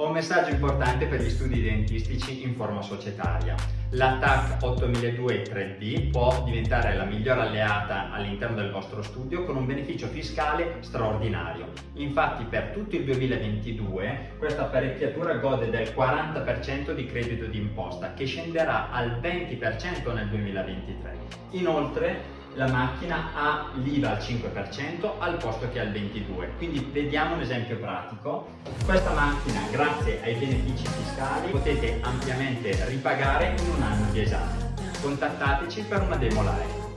Ho un messaggio importante per gli studi dentistici in forma societaria. La TAC 8002 3D può diventare la migliore alleata all'interno del vostro studio con un beneficio fiscale straordinario. Infatti per tutto il 2022 questa apparecchiatura gode del 40% di credito d'imposta che scenderà al 20% nel 2023. Inoltre la macchina ha l'IVA al 5% al posto che al 22%. Quindi vediamo un esempio pratico. Questa macchina, grazie ai benefici fiscali, potete ampiamente ripagare in un anno di esame. Contattateci per una demo live.